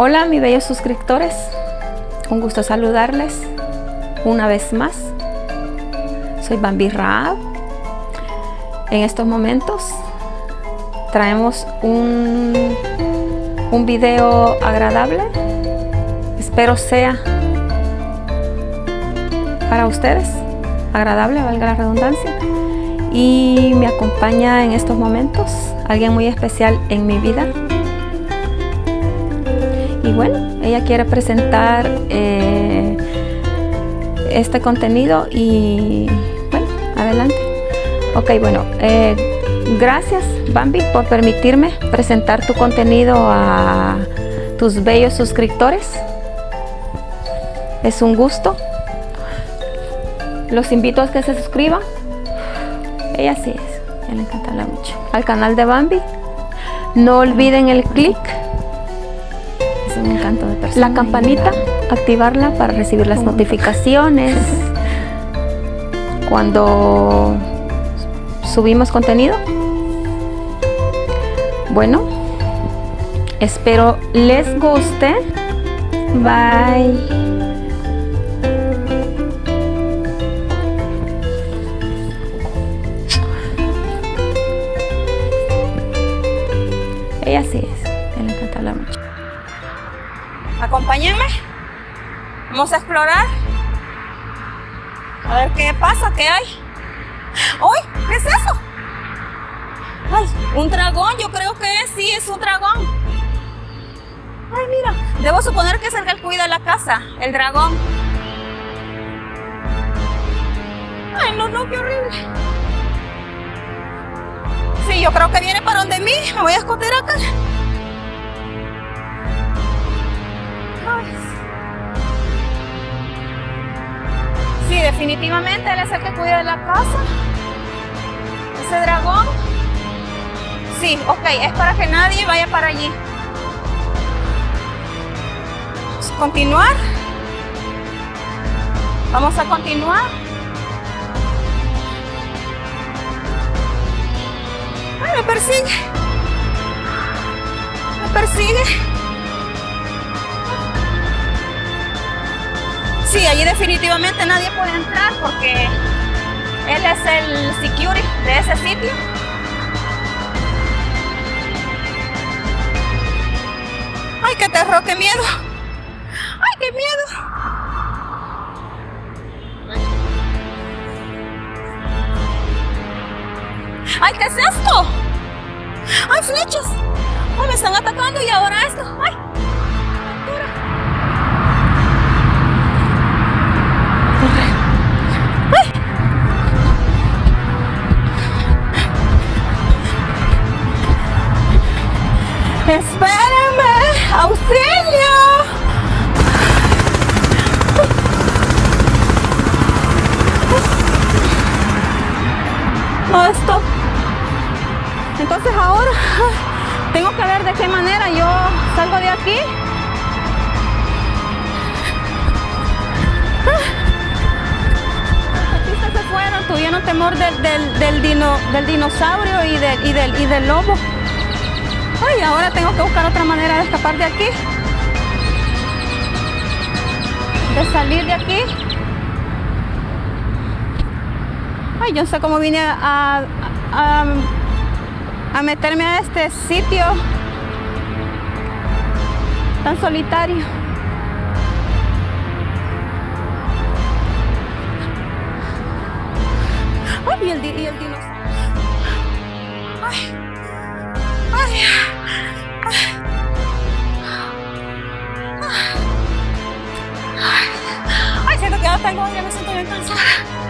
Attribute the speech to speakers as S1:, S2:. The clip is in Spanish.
S1: Hola mis bellos suscriptores, un gusto saludarles una vez más. Soy Bambi Raab. En estos momentos traemos un, un video agradable. Espero sea para ustedes agradable, valga la redundancia. Y me acompaña en estos momentos alguien muy especial en mi vida. Y bueno, ella quiere presentar eh, este contenido y bueno, adelante. Ok, bueno, eh, gracias Bambi por permitirme presentar tu contenido a tus bellos suscriptores. Es un gusto. Los invito a que se suscriban. Ella sí es, ella le encanta mucho. Al canal de Bambi. No olviden el clic. Un encanto de persona. La campanita, activarla para recibir las notificaciones. Cuando subimos contenido. Bueno, espero les guste. Bye. Ella sí es, le encanta hablar mucho.
S2: Acompáñenme. Vamos a explorar. A ver qué pasa, qué hay. ¡Uy! ¿Qué es eso? ¡Ay! Un dragón, yo creo que es, sí, es un dragón. ¡Ay, mira! Debo suponer que es el que cuida la casa, el dragón. ¡Ay, no, no, qué horrible! Sí, yo creo que viene para donde mí. Me voy a esconder acá. Definitivamente él es el que cuida de la casa. Ese dragón. Sí, ok, es para que nadie vaya para allí. Vamos a continuar. Vamos a continuar. Me persigue. Me persigue. Sí, allí definitivamente nadie puede entrar porque él es el security de ese sitio. ¡Ay, qué terror, qué miedo! ¡Ay, qué miedo! ¡Ay, qué es esto! ¡Ay, flechas! ¡Ay, me están atacando y ahora esto! ¡Ay! ¡Espérenme! ¡Auxilio! No, esto. Entonces ahora tengo que ver de qué manera yo salgo de aquí. Los artistas se fueron, tuvieron temor del, del, dino, del dinosaurio y, del, y del lobo. Ay, ahora tengo que buscar otra manera de escapar de aquí. De salir de aquí. Ay, yo no sé cómo vine a, a, a, meterme a este sitio tan solitario. Ay, y el, y el ay. Ay, siento que ya tengo, ya me siento bien cansada.